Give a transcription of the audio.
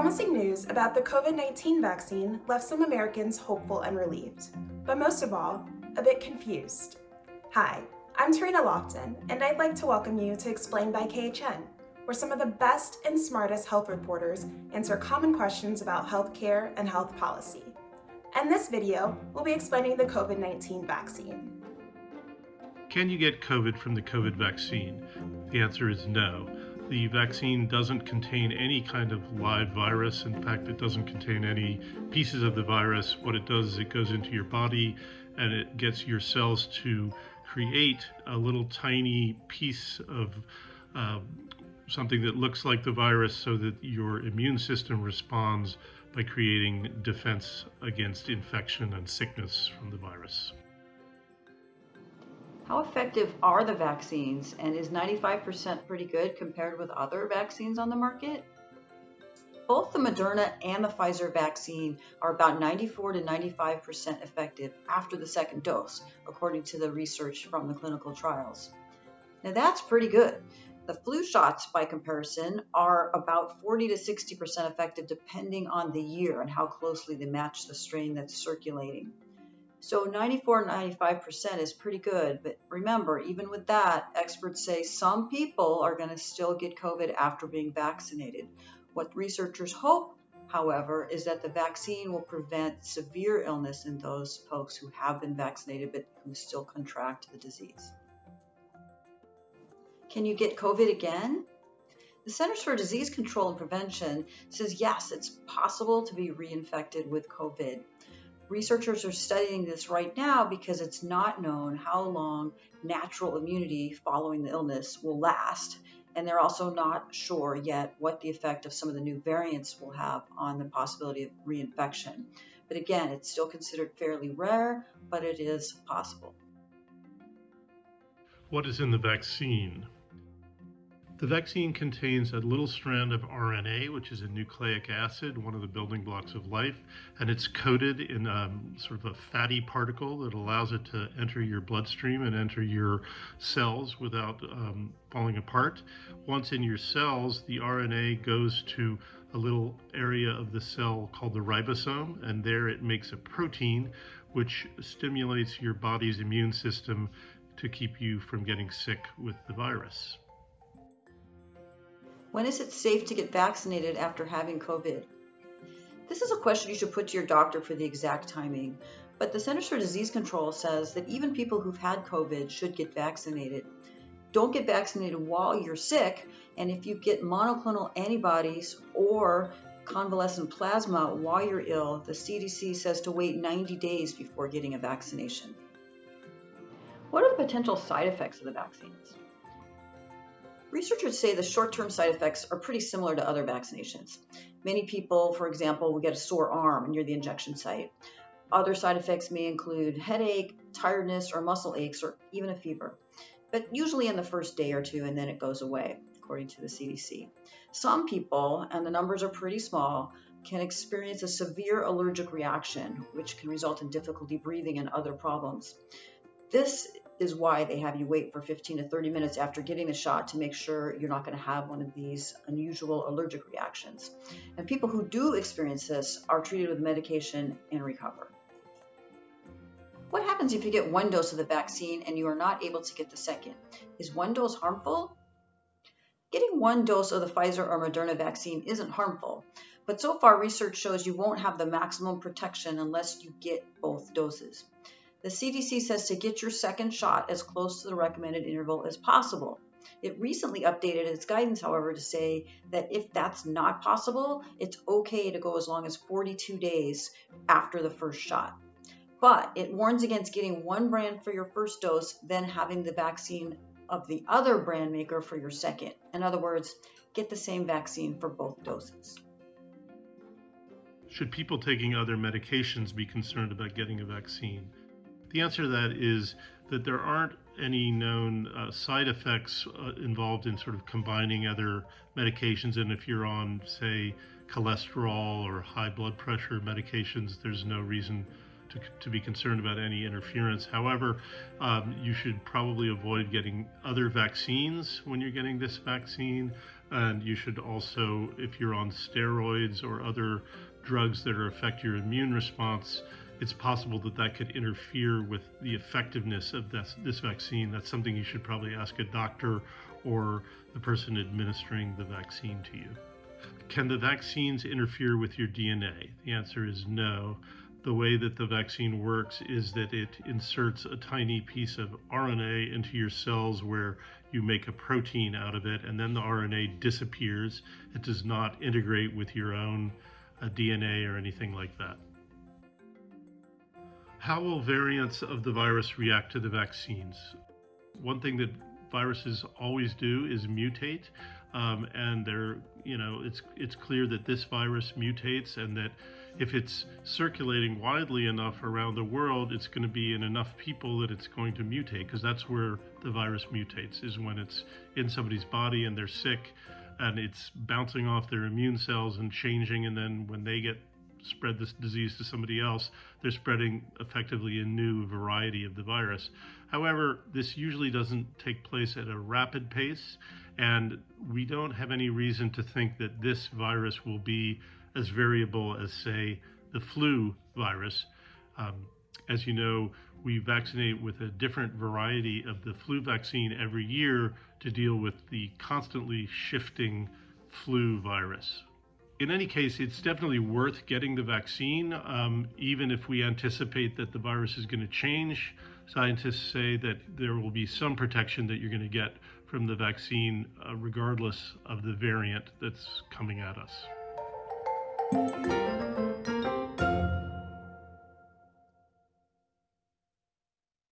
Promising news about the COVID 19 vaccine left some Americans hopeful and relieved, but most of all, a bit confused. Hi, I'm Tarena Lofton, and I'd like to welcome you to Explain by KHN, where some of the best and smartest health reporters answer common questions about healthcare and health policy. And this video, we'll be explaining the COVID 19 vaccine. Can you get COVID from the COVID vaccine? The answer is no. The vaccine doesn't contain any kind of live virus. In fact, it doesn't contain any pieces of the virus. What it does is it goes into your body and it gets your cells to create a little tiny piece of uh, something that looks like the virus so that your immune system responds by creating defense against infection and sickness from the virus. How effective are the vaccines and is 95% pretty good compared with other vaccines on the market? Both the Moderna and the Pfizer vaccine are about 94 to 95% effective after the second dose, according to the research from the clinical trials. Now that's pretty good. The flu shots, by comparison, are about 40 to 60% effective depending on the year and how closely they match the strain that's circulating. So 94, 95% is pretty good. But remember, even with that, experts say some people are going to still get COVID after being vaccinated. What researchers hope, however, is that the vaccine will prevent severe illness in those folks who have been vaccinated but who still contract the disease. Can you get COVID again? The Centers for Disease Control and Prevention says yes, it's possible to be reinfected with COVID. Researchers are studying this right now because it's not known how long natural immunity following the illness will last. And they're also not sure yet what the effect of some of the new variants will have on the possibility of reinfection. But again, it's still considered fairly rare, but it is possible. What is in the vaccine? The vaccine contains a little strand of RNA, which is a nucleic acid, one of the building blocks of life, and it's coated in um, sort of a fatty particle that allows it to enter your bloodstream and enter your cells without um, falling apart. Once in your cells, the RNA goes to a little area of the cell called the ribosome, and there it makes a protein which stimulates your body's immune system to keep you from getting sick with the virus. When is it safe to get vaccinated after having COVID? This is a question you should put to your doctor for the exact timing, but the Centers for Disease Control says that even people who've had COVID should get vaccinated. Don't get vaccinated while you're sick, and if you get monoclonal antibodies or convalescent plasma while you're ill, the CDC says to wait 90 days before getting a vaccination. What are the potential side effects of the vaccines? Researchers say the short-term side effects are pretty similar to other vaccinations. Many people, for example, will get a sore arm near the injection site. Other side effects may include headache, tiredness, or muscle aches, or even a fever, but usually in the first day or two, and then it goes away, according to the CDC. Some people, and the numbers are pretty small, can experience a severe allergic reaction, which can result in difficulty breathing and other problems. This is why they have you wait for 15 to 30 minutes after getting the shot to make sure you're not going to have one of these unusual allergic reactions. And people who do experience this are treated with medication and recover. What happens if you get one dose of the vaccine and you are not able to get the second? Is one dose harmful? Getting one dose of the Pfizer or Moderna vaccine isn't harmful, but so far research shows you won't have the maximum protection unless you get both doses. The CDC says to get your second shot as close to the recommended interval as possible. It recently updated its guidance, however, to say that if that's not possible, it's okay to go as long as 42 days after the first shot. But it warns against getting one brand for your first dose, then having the vaccine of the other brand maker for your second. In other words, get the same vaccine for both doses. Should people taking other medications be concerned about getting a vaccine? The answer to that is that there aren't any known uh, side effects uh, involved in sort of combining other medications. And if you're on, say, cholesterol or high blood pressure medications, there's no reason to, to be concerned about any interference. However, um, you should probably avoid getting other vaccines when you're getting this vaccine. And you should also, if you're on steroids or other drugs that are affect your immune response, it's possible that that could interfere with the effectiveness of this, this vaccine. That's something you should probably ask a doctor or the person administering the vaccine to you. Can the vaccines interfere with your DNA? The answer is no. The way that the vaccine works is that it inserts a tiny piece of RNA into your cells where you make a protein out of it, and then the RNA disappears. It does not integrate with your own uh, DNA or anything like that. How will variants of the virus react to the vaccines? One thing that viruses always do is mutate, um, and they're you know it's it's clear that this virus mutates, and that if it's circulating widely enough around the world, it's going to be in enough people that it's going to mutate, because that's where the virus mutates is when it's in somebody's body and they're sick, and it's bouncing off their immune cells and changing, and then when they get spread this disease to somebody else, they're spreading effectively a new variety of the virus. However, this usually doesn't take place at a rapid pace, and we don't have any reason to think that this virus will be as variable as, say, the flu virus. Um, as you know, we vaccinate with a different variety of the flu vaccine every year to deal with the constantly shifting flu virus in any case, it's definitely worth getting the vaccine, um, even if we anticipate that the virus is going to change. Scientists say that there will be some protection that you're going to get from the vaccine, uh, regardless of the variant that's coming at us.